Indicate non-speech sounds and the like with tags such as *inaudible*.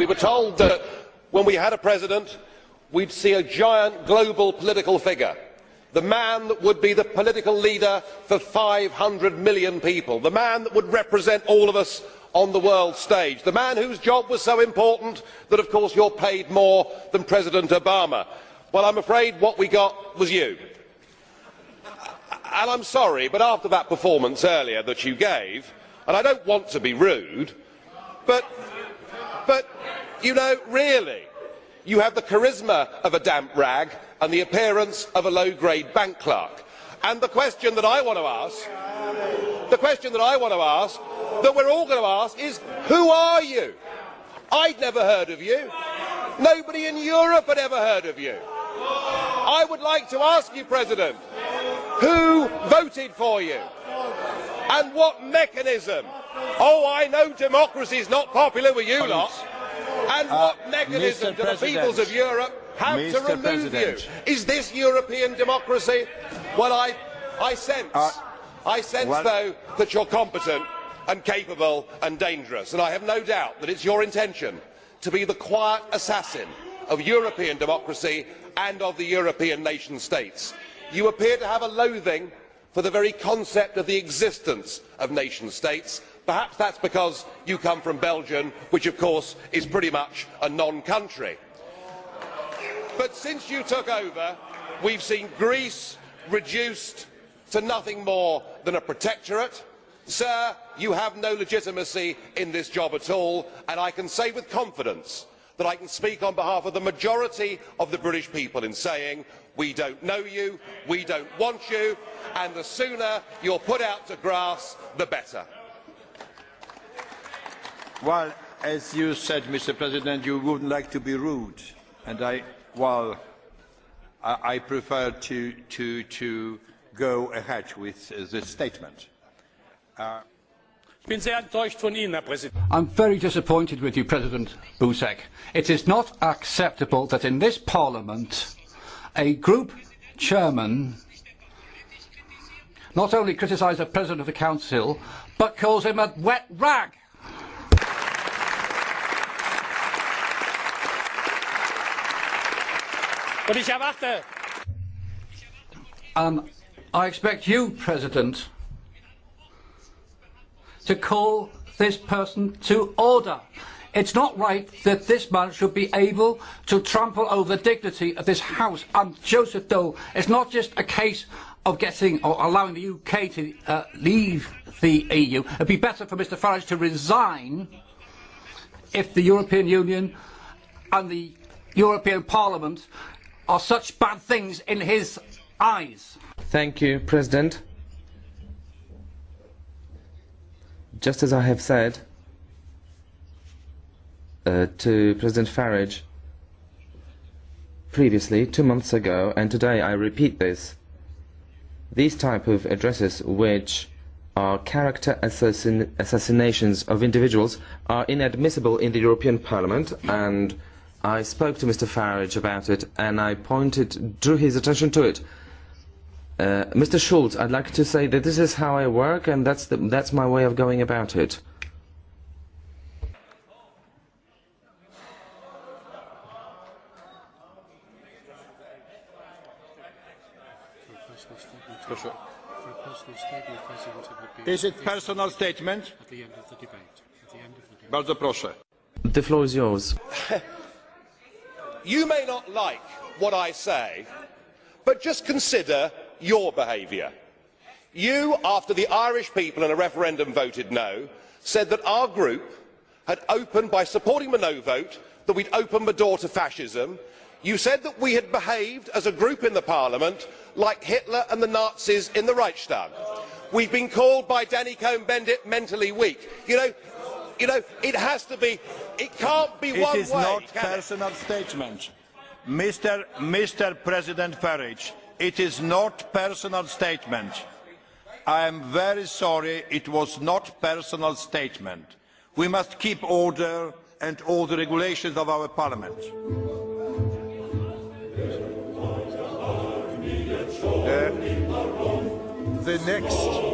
We were told that when we had a president, we'd see a giant global political figure. The man that would be the political leader for 500 million people. The man that would represent all of us on the world stage. The man whose job was so important that, of course, you're paid more than President Obama. Well, I'm afraid what we got was you. And I'm sorry, but after that performance earlier that you gave, and I don't want to be rude, but, but you know, really, you have the charisma of a damp rag and the appearance of a low-grade bank clerk. And the question that I want to ask, the question that I want to ask, that we're all going to ask is, who are you? I'd never heard of you. Nobody in Europe had ever heard of you. I would like to ask you, President, who voted for you? And what mechanism? Oh, I know democracy is not popular with you lot. And Uh, what mechanism Mr. do the peoples of Europe have to remove President. you? Is this European democracy? Well, I, I sense, Uh, I sense well- though that you're competent and capable and dangerous, and I have no doubt that it's your intention to be the quiet assassin of European democracy and of the European nation states. You appear to have a loathing for the very concept of the existence of nation states. Perhaps that's because you come from Belgium, which of course is pretty much a non-country. But since you took over, we've seen Greece reduced to nothing more than a protectorate. Sir, you have no legitimacy in this job at all, and I can say with confidence that I can speak on behalf of the majority of the British people in saying we don't know you, we don't want you, and the sooner you're put out to grass, the better. Well, as you said, Mr. President, you wouldn't like to be rude, and I, well, I, I prefer to, to, to go ahead with uh, this statement. Ich bin sehr enttäuscht von Ihnen, Herr Präsident. I'm very disappointed with you, President Buzek. It is not acceptable that in this Parliament, a group chairman not only criticises the President of the Council, but calls him a wet rag. And I expect you, President, to call this person to order. It's not right that this man should be able to trample over the dignity of this House. And Joseph Daul, it's not just a case of getting or allowing the UK to uh, leave the EU. It'd be better for Mr Farage to resign if the European Union and the European Parliament are such bad things in his eyes. Thank you, President. Just as I have said uh, to President Farage previously, two months ago, and today I repeat this, these type of addresses which are character assassin assassinations of individuals are inadmissible in the European Parliament and I spoke to Mr Farage about it and I pointed, drew his attention to it. Uh, Mr. Schulz, I'd like to say that this is how I work, and that's the, that's my way of going about it. For a personal statement, President, it would be Is it personal statement? at the end of the debate. At the end of the debate. Bardzo proszę. The floor is yours. *laughs* You may not like what I say, but just consider your behaviour. You, after the Irish people in a referendum voted no, said that our group had opened, by supporting the no vote, that we'd opened the door to fascism. You said that we had behaved as a group in the Parliament like Hitler and the Nazis in the Reichstag. We've been called by Danny Cohn-Bendit mentally weak. You know, you know, it has to be, it can't be It one is way. not can it? personal statement. Mr. Mr. President Farage, it is not personal statement. I am very sorry, it was not personal statement. We must keep order and all the regulations of our parliament. Uh, the next